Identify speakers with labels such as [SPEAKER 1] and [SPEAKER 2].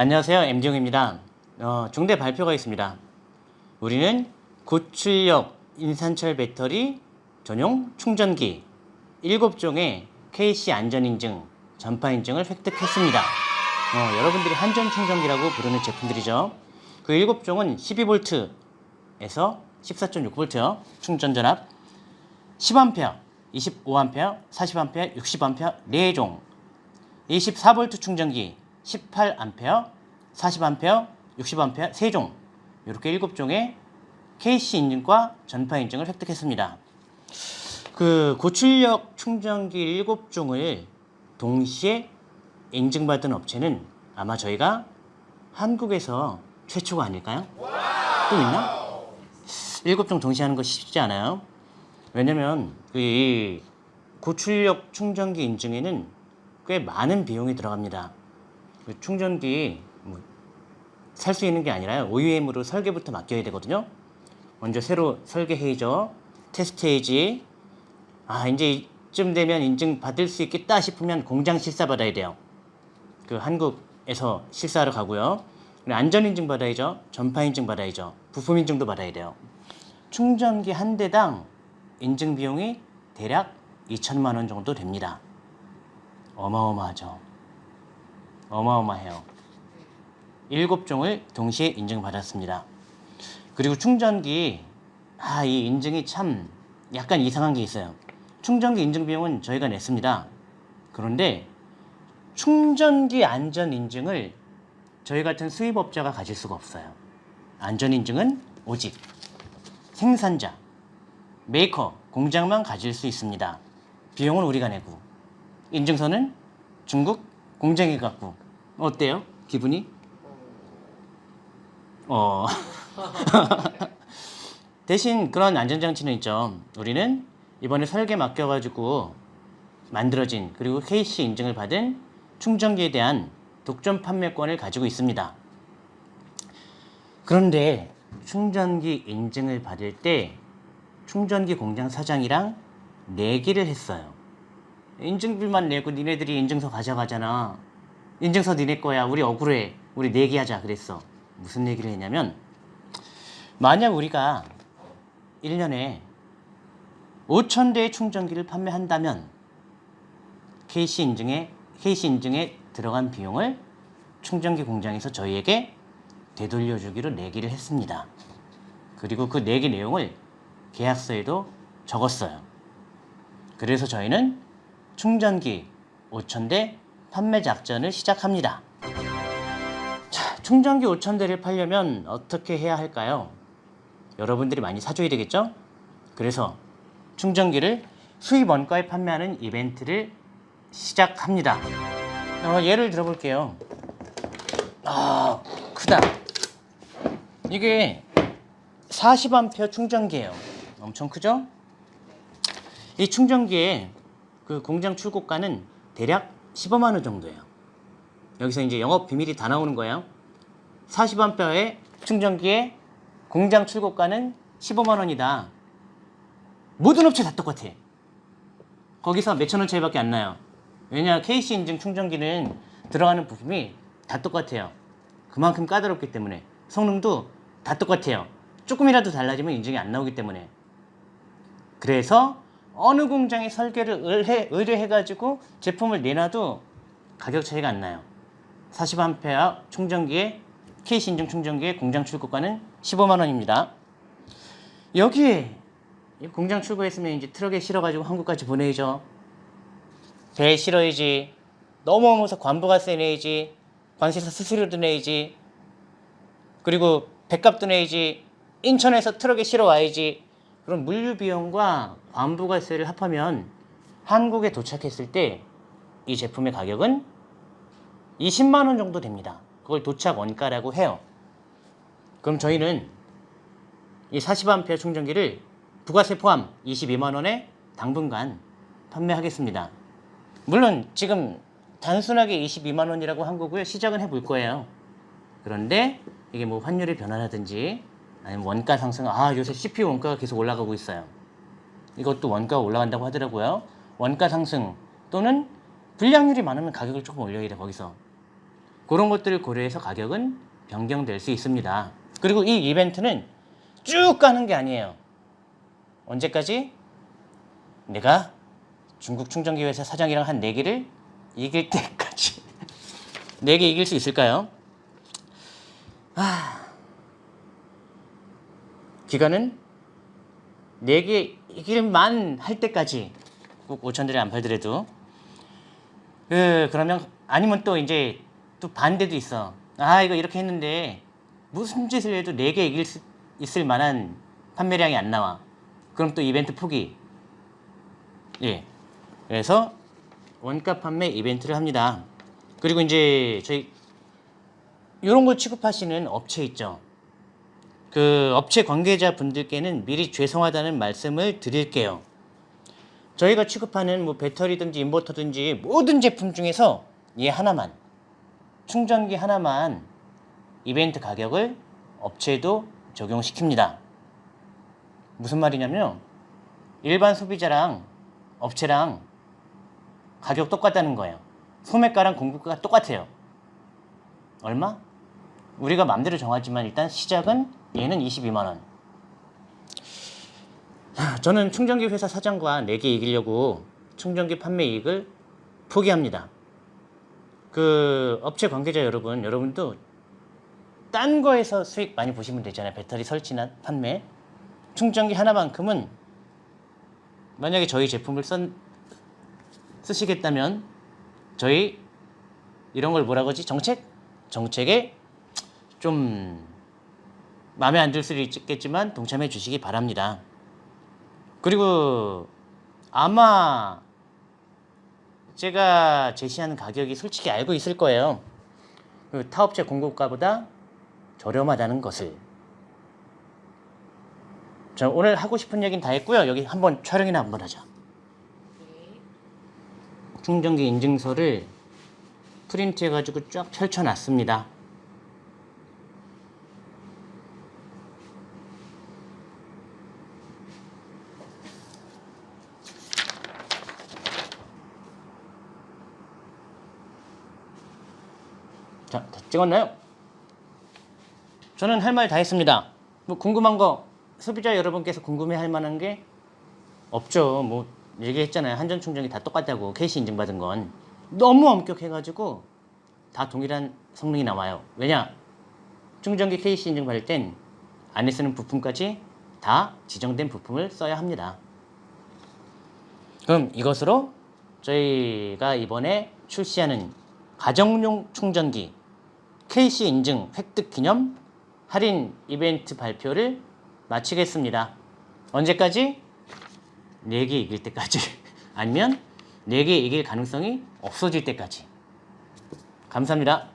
[SPEAKER 1] 안녕하세요. MD용입니다. 어, 중대 발표가 있습니다. 우리는 고출력 인산철 배터리 전용 충전기 7종의 KC 안전인증 전파인증을 획득했습니다. 어, 여러분들이 한전 충전기라고 부르는 제품들이죠. 그 7종은 12V에서 14.6V 충전 전압 10A, 25A, 40A, 60A 4종. 24V 충전기 18A, 40A, 60A 3종 이렇게 7종의 KC 인증과 전파 인증을 획득했습니다. 그 고출력 충전기 7종을 동시에 인증받은 업체는 아마 저희가 한국에서 최초가 아닐까요? 또 있나? 7종 동시에 하는 거 쉽지 않아요. 왜냐면 이 고출력 충전기 인증에는 꽤 많은 비용이 들어갑니다. 그 충전기 뭐 살수 있는 게 아니라 OEM으로 설계부터 맡겨야 되거든요. 먼저 새로 설계해야죠. 테스트해야지. 아 이제 이쯤 되면 인증 받을 수 있겠다 싶으면 공장 실사 받아야 돼요. 그 한국에서 실사하러 가고요. 안전 인증 받아야죠. 전파 인증 받아야죠. 부품 인증도 받아야 돼요. 충전기 한 대당 인증 비용이 대략 2천만 원 정도 됩니다. 어마어마하죠. 어마어마해요. 7종을 동시에 인증받았습니다. 그리고 충전기 아, 이 인증이 참 약간 이상한 게 있어요. 충전기 인증 비용은 저희가 냈습니다. 그런데 충전기 안전 인증을 저희 같은 수입업자가 가질 수가 없어요. 안전 인증은 오직 생산자, 메이커, 공장만 가질 수 있습니다. 비용은 우리가 내고 인증서는 중국 공장이 갖고 어때요? 기분이? 어 대신 그런 안전장치는 있죠. 우리는 이번에 설계 맡겨가지고 만들어진 그리고 KC 인증을 받은 충전기에 대한 독점 판매권을 가지고 있습니다. 그런데 충전기 인증을 받을 때 충전기 공장 사장이랑 내기를 했어요. 인증비만 내고 니네들이 인증서 가져가잖아. 인증서 니네 거야. 우리 억울해. 우리 내기하자 그랬어. 무슨 얘기를 했냐면 만약 우리가 1년에 5천 대의 충전기를 판매한다면 KC 인증에 KC 인증에 들어간 비용을 충전기 공장에서 저희에게 되돌려주기로 내기를 했습니다. 그리고 그 내기 내용을 계약서에도 적었어요. 그래서 저희는 충전기 5,000대 판매 작전을 시작합니다. 자, 충전기 5,000대를 팔려면 어떻게 해야 할까요? 여러분들이 많이 사줘야 되겠죠? 그래서 충전기를 수입 원가에 판매하는 이벤트를 시작합니다. 어, 예를 들어볼게요. 아, 크다. 이게 40A 충전기예요. 엄청 크죠? 이 충전기의 그 공장 출고가는 대략 15만 원 정도예요. 여기서 이제 영업 비밀이 다 나오는 거예요. 40A의 충전기의 공장 출고가는 15만 원이다. 모든 업체 다 똑같아. 거기서 몇천 원 차이밖에 안 나요. 왜냐 KC 인증 충전기는 들어가는 부품이 다 똑같아요. 그만큼 까다롭기 때문에 성능도 다 똑같아요. 조금이라도 달라지면 인증이 안 나오기 때문에 그래서 어느 공장이 설계를 의뢰, 의뢰해가지고 제품을 내놔도 가격 차이가 안 나요. 40A 충전기에 KC 인증 충전기의 공장 출고가는 15만 원입니다. 여기에 공장 출고했으면 이제 트럭에 실어가지고 한국까지 보내야죠. 배에 실어야지. 넘어오면서 관부가세 내야지. 관세사 수수료도 내야지. 그리고 백값도 내야지. 인천에서 트럭에 실어 와야지. 그럼 물류 비용과 관부가세를 합하면 한국에 도착했을 때 이 제품의 가격은 20만 원 정도 됩니다. 그걸 도착 원가라고 해요. 그럼 저희는 이 40A 충전기를 부가세 포함 22만 원에 당분간 판매하겠습니다. 물론 지금 단순하게 22만 원이라고 한 거고요. 시작은 해볼 거예요. 그런데 이게 뭐 환율의 변화라든지 아니면 원가 상승, 아 요새 CPU 원가가 계속 올라가고 있어요. 이것도 원가가 올라간다고 하더라고요. 원가 상승 또는 불량률이 많으면 가격을 조금 올려야 돼 거기서. 그런 것들을 고려해서 가격은 변경될 수 있습니다. 그리고 이 이벤트는 쭉 가는 게 아니에요. 언제까지? 내가 중국 충전기 회사 사장이랑 한 내기를 이길 때까지. 내기 이길 수 있을까요? 아. 기간은 내기 이길만 할 때까지 꼭 5천 대를 안 팔더라도 그 그러면 아니면 또 이제 또 반대도 있어. 아 이거 이렇게 했는데 무슨 짓을 해도 네개 이길 수 있을 만한 판매량이 안 나와. 그럼 또 이벤트 포기. 예. 그래서 원가 판매 이벤트를 합니다. 그리고 이제 저희 이런 걸 취급하시는 업체 있죠. 그 업체 관계자 분들께는 미리 죄송하다는 말씀을 드릴게요. 저희가 취급하는 뭐 배터리든지 인버터든지 모든 제품 중에서 얘 하나만 충전기 하나만 이벤트 가격을 업체에도 적용시킵니다. 무슨 말이냐면 일반 소비자랑 업체랑 가격 똑같다는 거예요. 소매가랑 공급가가 똑같아요. 얼마? 우리가 맘대로 정하지만 일단 시작은 얘는 22만 원. 저는 충전기 회사 사장과 내기 이기려고 충전기 판매 이익을 포기합니다. 그 업체 관계자 여러분, 여러분도 딴 거에서 수익 많이 보시면 되잖아요. 배터리 설치나 판매. 충전기 하나만큼은 만약에 저희 제품을 쓴, 쓰시겠다면 저희 이런 걸 뭐라고 하지? 정책? 정책에 좀 마음에 안 들 수도 있겠지만 동참해 주시기 바랍니다. 그리고 아마 제가 제시하는 가격이 솔직히 알고 있을 거예요. 그 타업체 공급가보다 저렴하다는 것을. 자, 오늘 하고 싶은 얘기는 다 했고요. 여기 한번 촬영이나 한번 하자. 충전기 인증서를 프린트해가지고 쫙 펼쳐놨습니다. 다 찍었나요? 저는 할 말 다 했습니다. 뭐 궁금한 거 소비자 여러분께서 궁금해할 만한 게 없죠. 뭐 얘기했잖아요. 한전 충전기 다 똑같다고 KC 인증받은 건 너무 엄격해가지고 다 동일한 성능이 나와요. 왜냐? 충전기 KC 인증 받을 땐 안에 쓰는 부품까지 다 지정된 부품을 써야 합니다. 그럼 이것으로 저희가 이번에 출시하는 가정용 충전기 KC 인증 획득 기념 할인 이벤트 발표를 마치겠습니다. 언제까지? 4개 이길 때까지 아니면 4개 이길 가능성이 없어질 때까지 감사합니다.